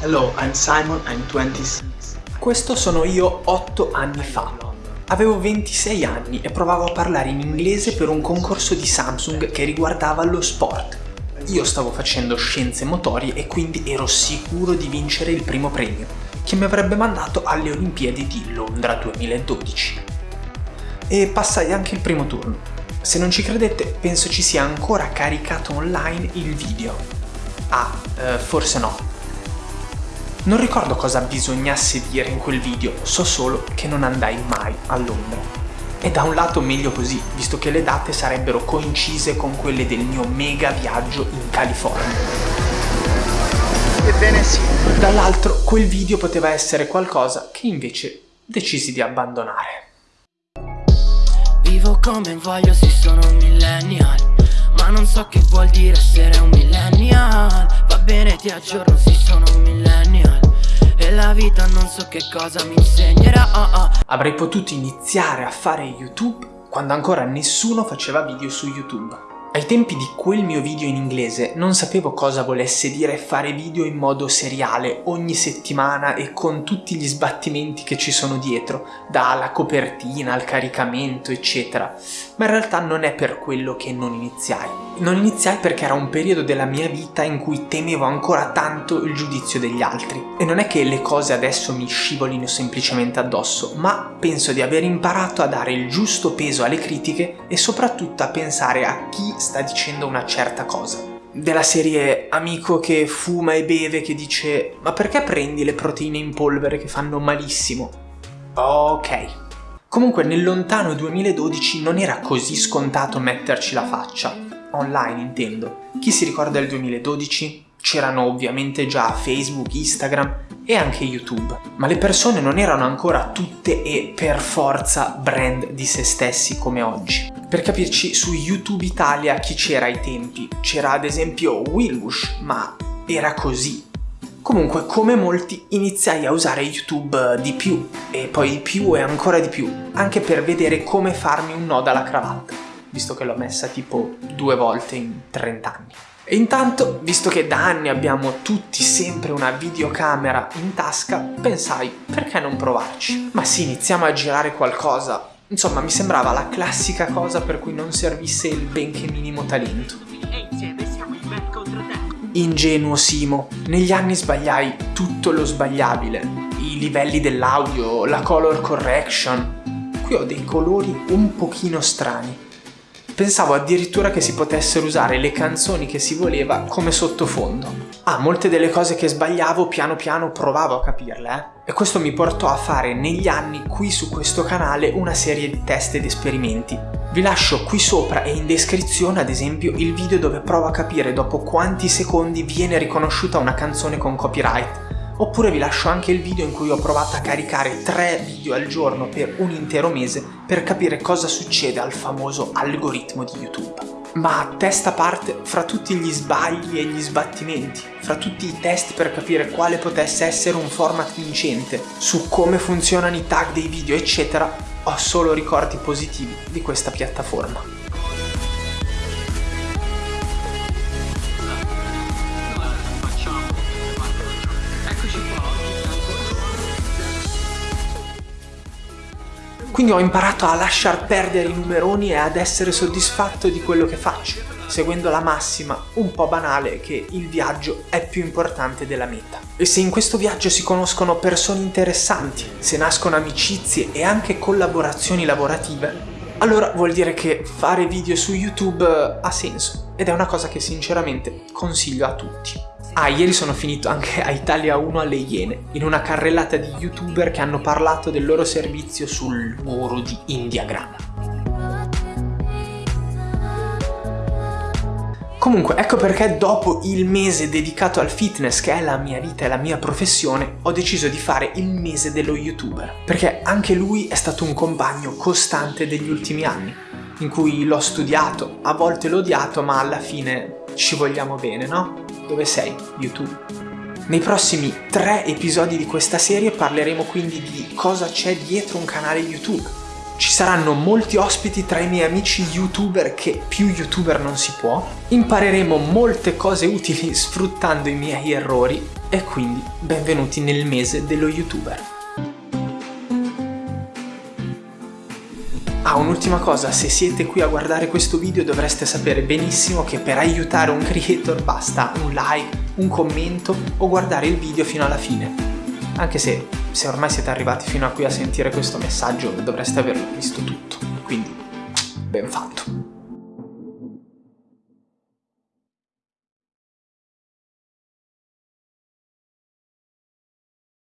Hello, I'm Simon, I'm 26. Questo sono io 8 anni fa. Avevo 26 anni e provavo a parlare in inglese per un concorso di Samsung che riguardava lo sport. Io stavo facendo scienze motorie e quindi ero sicuro di vincere il primo premio, che mi avrebbe mandato alle Olimpiadi di Londra 2012. E passai anche il primo turno. Se non ci credete, penso ci sia ancora caricato online il video. Ah, eh, forse no, non ricordo cosa bisognasse dire in quel video, so solo che non andai mai a Londra. E da un lato meglio così, visto che le date sarebbero coincise con quelle del mio mega viaggio in California. Ebbene sì. Dall'altro, quel video poteva essere qualcosa che invece decisi di abbandonare. Vivo come voglio, sì sono un millennial Ma non so che vuol dire essere un millennial Va bene, ti aggiorno, sì sono un millennial vita non so che cosa mi insegnerà oh oh. Avrei potuto iniziare a fare YouTube quando ancora nessuno faceva video su YouTube. Ai tempi di quel mio video in inglese non sapevo cosa volesse dire fare video in modo seriale ogni settimana e con tutti gli sbattimenti che ci sono dietro, dalla copertina al caricamento eccetera, ma in realtà non è per quello che non iniziai. Non iniziai perché era un periodo della mia vita in cui temevo ancora tanto il giudizio degli altri. E non è che le cose adesso mi scivolino semplicemente addosso, ma penso di aver imparato a dare il giusto peso alle critiche e soprattutto a pensare a chi sta dicendo una certa cosa. Della serie amico che fuma e beve che dice ma perché prendi le proteine in polvere che fanno malissimo? Ok. Comunque nel lontano 2012 non era così scontato metterci la faccia. Online intendo. Chi si ricorda del 2012? C'erano ovviamente già Facebook, Instagram e anche YouTube, ma le persone non erano ancora tutte e per forza brand di se stessi come oggi. Per capirci, su YouTube Italia chi c'era ai tempi? C'era ad esempio Wilbush, ma era così. Comunque, come molti, iniziai a usare YouTube di più, e poi di più e ancora di più, anche per vedere come farmi un nodo alla cravatta, visto che l'ho messa tipo due volte in 30 anni. E intanto, visto che da anni abbiamo tutti sempre una videocamera in tasca, pensai, perché non provarci? Ma sì, iniziamo a girare qualcosa. Insomma, mi sembrava la classica cosa per cui non servisse il benché minimo talento. E insieme siamo in me contro te Ingenuo Simo, negli anni sbagliai tutto lo sbagliabile. I livelli dell'audio, la color correction. Qui ho dei colori un pochino strani. Pensavo addirittura che si potessero usare le canzoni che si voleva come sottofondo. Ah, molte delle cose che sbagliavo piano piano provavo a capirle, eh? E questo mi portò a fare negli anni qui su questo canale una serie di test ed esperimenti. Vi lascio qui sopra e in descrizione ad esempio il video dove provo a capire dopo quanti secondi viene riconosciuta una canzone con copyright Oppure vi lascio anche il video in cui ho provato a caricare 3 video al giorno per un intero mese per capire cosa succede al famoso algoritmo di YouTube. Ma a testa parte, fra tutti gli sbagli e gli sbattimenti, fra tutti i test per capire quale potesse essere un format vincente, su come funzionano i tag dei video eccetera, ho solo ricordi positivi di questa piattaforma. Quindi ho imparato a lasciar perdere i numeroni e ad essere soddisfatto di quello che faccio, seguendo la massima, un po' banale, che il viaggio è più importante della meta. E se in questo viaggio si conoscono persone interessanti, se nascono amicizie e anche collaborazioni lavorative, allora vuol dire che fare video su YouTube ha senso ed è una cosa che sinceramente consiglio a tutti. Ah, ieri sono finito anche a Italia 1 alle Iene, in una carrellata di youtuber che hanno parlato del loro servizio sul muro di Indiagram. Comunque, ecco perché dopo il mese dedicato al fitness, che è la mia vita e la mia professione, ho deciso di fare il mese dello youtuber. Perché anche lui è stato un compagno costante degli ultimi anni, in cui l'ho studiato, a volte l'ho odiato, ma alla fine ci vogliamo bene, no? Dove sei, YouTube? Nei prossimi tre episodi di questa serie parleremo quindi di cosa c'è dietro un canale YouTube. Ci saranno molti ospiti tra i miei amici youtuber che più youtuber non si può. Impareremo molte cose utili sfruttando i miei errori E quindi benvenuti nel mese dello youtuber. Ah, un'ultima cosa, se siete qui a guardare questo video dovreste sapere benissimo che per aiutare un creator basta un like, un commento o guardare il video fino alla fine. Anche se, se ormai siete arrivati fino a qui a sentire questo messaggio dovreste averlo visto tutto, quindi ben fatto.